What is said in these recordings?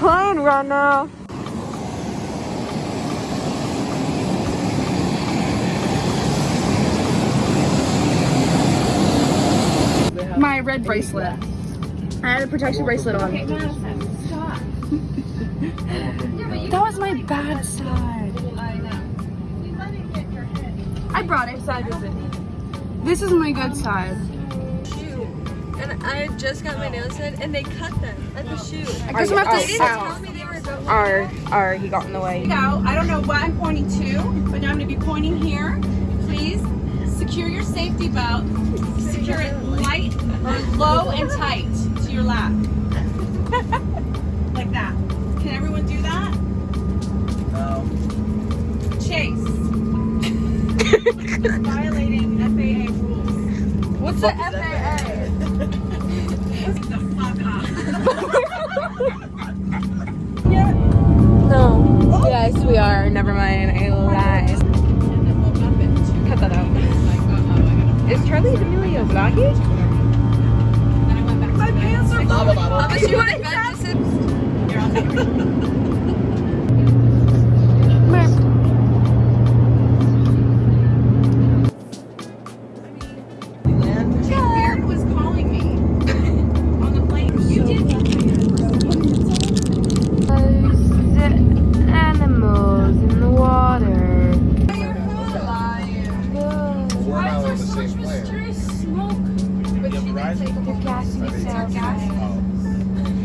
plane right now. My red bracelet. I had a protection bracelet on. that was my bad side. I brought it. Side is it? This is my good side. And I just got my nails done and they cut them at the shoe. I guess I'm They didn't tell me they were going. Our, our, he got in the way. Now, I don't know what I'm pointing to, but now I'm going to be pointing here. Please secure your safety belt. Secure it light or low and tight to your lap. like that. Can everyone do that? No. Chase. Um. Violating FAA rules. What's the FAA? Up. No. Yes, we are. Never mind. I lied. Cut that out. Is Charli D'Amelio vlogging? My pants are blowing. But you want to Beard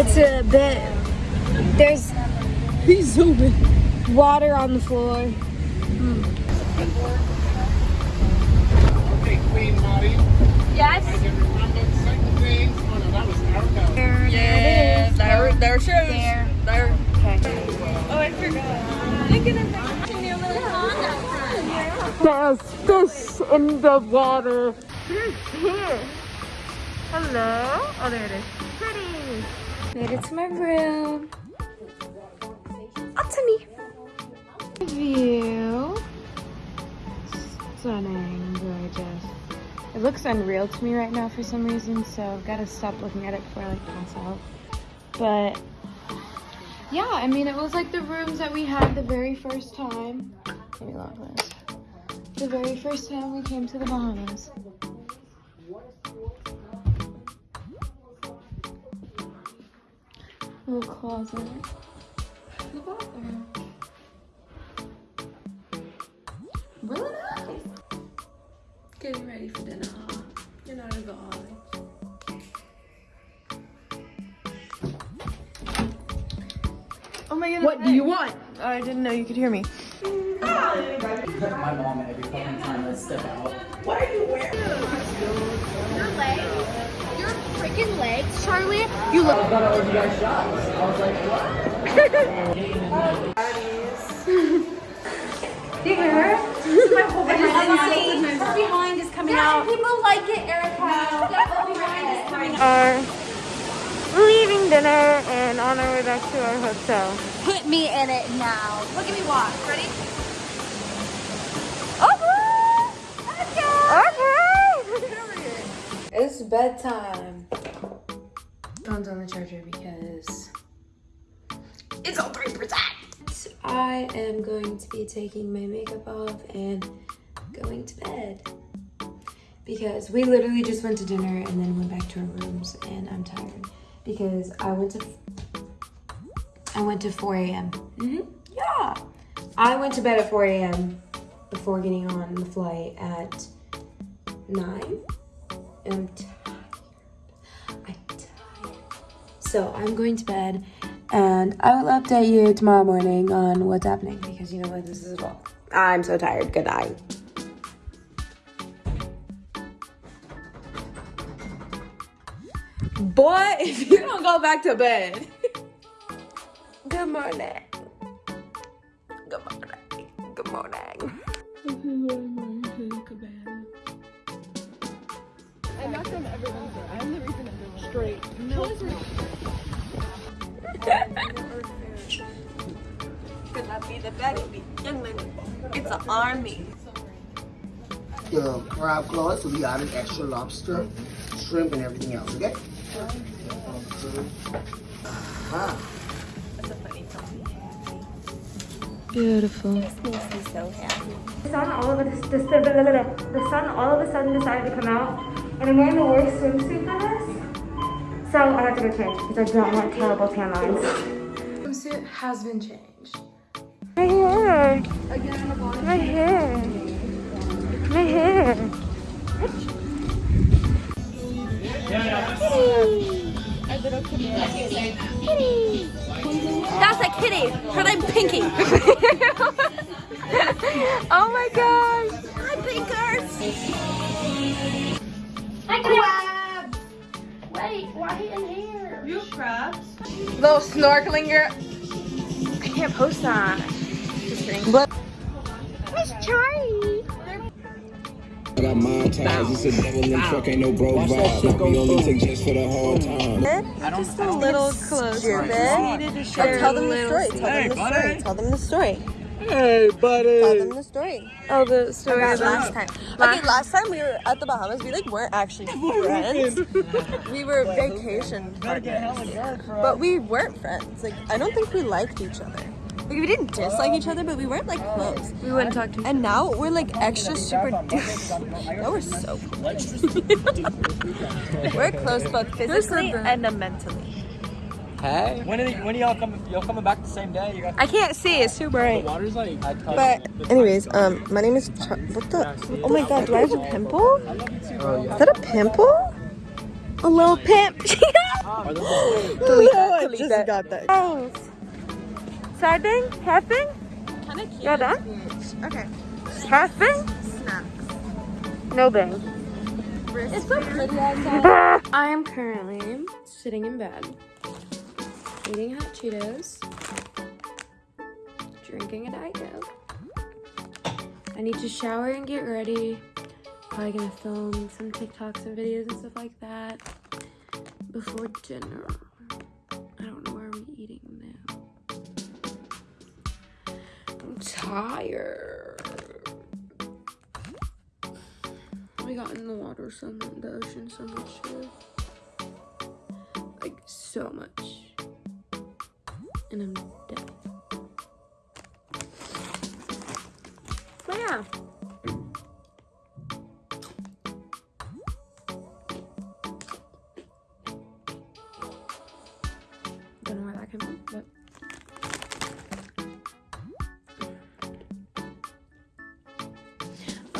It's a bit. There's. He's zooming. Water on the floor. Okay, Queen Maudie. Yes. I can remember the second thing. No, that was our There, there, there. There. There. Okay. Oh, I forgot. Look at that. Your little pond out front. There's fish in the water. Here? Hello? Oh, there it is. Pretty. Made it to my room. Up to me. View. Stunning, gorgeous. It looks unreal to me right now for some reason, so I've got to stop looking at it before I like pass out. But yeah, I mean, it was like the rooms that we had the very first time. Lock this. The very first time we came to the Bahamas. Little closet. The bathroom. Really nice. Getting ready for dinner, huh? You're not a alcoholic. Oh my goodness. What do you want? Oh, I didn't know you could hear me. my mom every fucking time I step out. what are you Your freaking legs, Charli. You look. I thought I owed you guys shots. I was like, behind is coming out. People like it, Erica. We are leaving dinner and on our way back to our hotel. Put me in it now. Look at me walk. Ready? Okay. It's bedtime. Phone's on the charger because it's on 3%. I am going to be taking my makeup off and going to bed. Because we literally just went to dinner and then went back to our rooms and I'm tired. Because I went to I went to 4 a.m. hmm Yeah. I went to bed at 4 a.m. before getting on the flight at 9. I'm tired. I'm tired. So I'm going to bed and I will update you tomorrow morning on what's happening because you know what this is well. I'm so tired. Good night. Boy, if you don't go back to bed. Good morning. Be the better be young man. It's an army. the crab claws, so we added extra lobster, shrimp, and everything else, okay? Ah, Beautiful. The sun all of a the, the, the, the sun all of a sudden decided to come out, and I'm wearing the worst swimsuit for this. So I have to go change because I don't want terrible tan lines. Swimsuit has been changed. My hair. My hair. My hair. That's a kitty. Her name Pinky. Oh my gosh. Hi, Pinkers. Hi, crabs. Wait, why in here? You crabs. Little snorkeling girl. I can't post that. Just kidding. I got my ties, it's a devil in the truck, ain't no bro vibe. We only take just for the hard time. Just a little closer. Needed to share tell them the story. Tell them the story. Tell them the story. Hey, buddy. Tell them the story. Oh, the story About last time. Okay, last time we were at the Bahamas, we like weren't actually friends. we were vacation partners, but we weren't friends. Like I don't think we liked each other. Like we didn't dislike each other, but we weren't like close. We wouldn't talk to each And now we're like extra super. now we're so close. we're close both physically and mentally. Hey. When are, when are y'all coming? Y'all coming back the same day? You got I can't see. It's too bright. water's like. But anyways, um, my name is. Char- what the? Oh my God! Do I have a pimple? Is that a pimple? A little pimp. delete that. Delete that. got that. Side bang? Half bang? Kind of cute. Yeah, done? Okay. Half bang? No bang. It's so pretty outside. I am currently sitting in bed, eating hot Cheetos, drinking a Diet Coke. I need to shower and get ready. Probably gonna film some TikToks and videos and stuff like that before dinner. We got in the water so much, the ocean so much. Like, so much. And I'm dead. But yeah.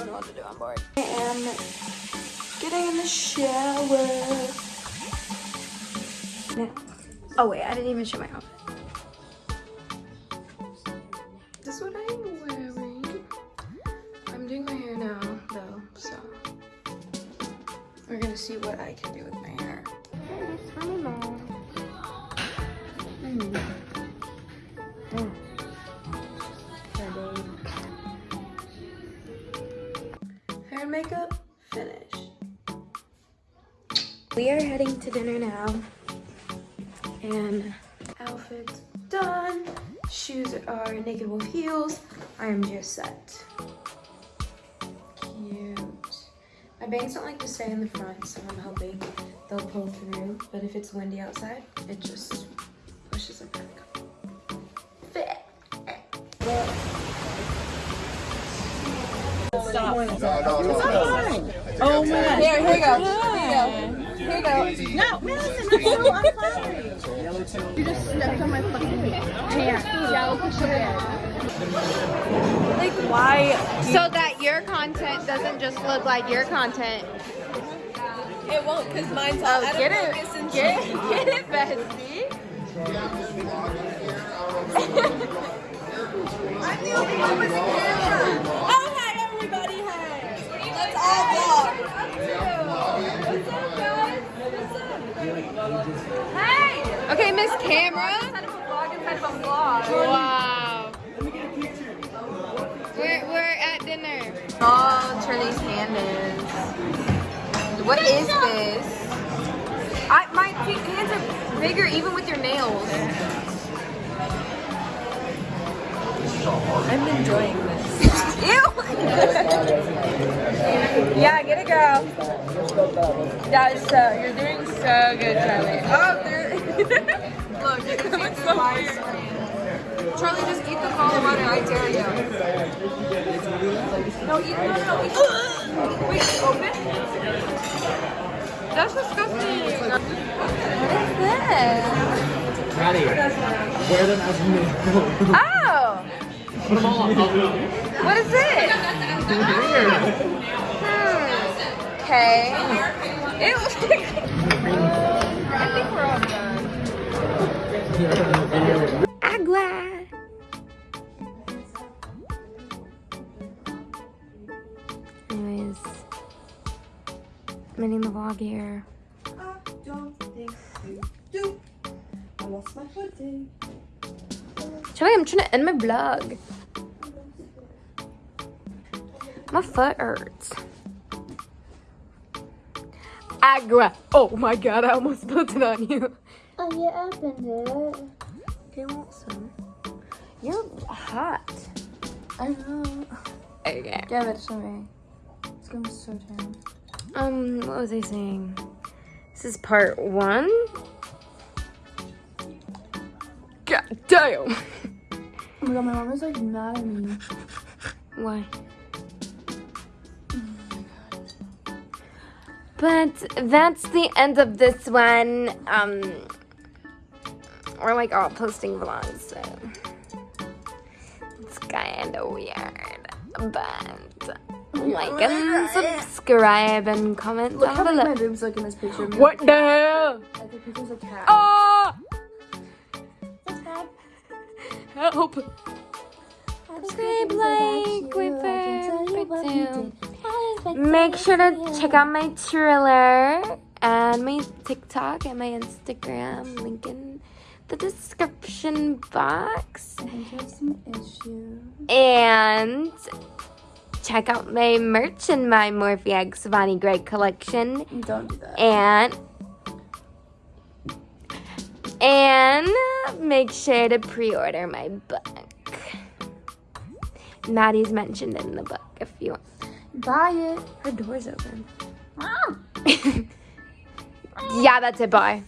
Know what to do, I'm bored. I am getting in the shower. Now. Oh wait, I didn't even show my outfit. Makeup finished. We are heading to dinner now. And outfits done. Shoes are Naked Wolfe heels. I am just set. Cute. My bangs don't like to stay in the front, so I'm hoping they'll pull through. But if it's windy outside, it just pushes it back. Fit. Oh man. Here, here you go. Here you go. Here you go. No, Madison, that's so unflattering. You just stepped on my fucking hair. Like why? So that your content doesn't just look like your content. It won't, cause mine's all Oh, get it. Get it, get it, bestie. I'm the only one with the camera. Hey! Okay, Miss Camera. Inside of a vlog, inside of a vlog. Wow. We're, we're at dinner. Oh, Charli's hand is. What is this? I, my hands are bigger even with your nails. I'm enjoying this. Ew! yeah, get it, girl. That's so, uh, you're doing so good, Charli. Oh, there. Look, you can it's so weird. Charli, just eat the ball of water, I dare you. No, eat, no, no, no, eat. Wait, open? That's disgusting. What is this? Maddie, wear them as new. Oh! Put them all on. What is it? Hmm. Okay. Ew. I think we're all done. Agua. Anyways, I'm ending the vlog here. Joey, I'm trying to end my vlog. My foot hurts. Agua. Oh my god, I almost spilled it on you. Oh, you opened it. Okay, want some? You're hot. I know. Okay. Give it to me. It's gonna be so tan. Um, what was I saying? This is part one. God damn. Oh my god, my mom is like mad at me. Why? But that's the end of this one. Um, we're like all posting vlogs, so it's kind of weird. But like and subscribe and comment Look down how below. my boobs look in this picture. What the hell? I think picture's a cat. Oh! Help! Subscribe, like, refer, Make sure to check out my trailer and my TikTok and my Instagram. Link in the description box. I think you have some issues. And check out my merch and my Morphe X Avani Gregg collection. Don't do that. And and make sure to pre-order my book. Maddie's mentioned in the book if you want. Buy it. Her door's open. yeah, that's it. Bye.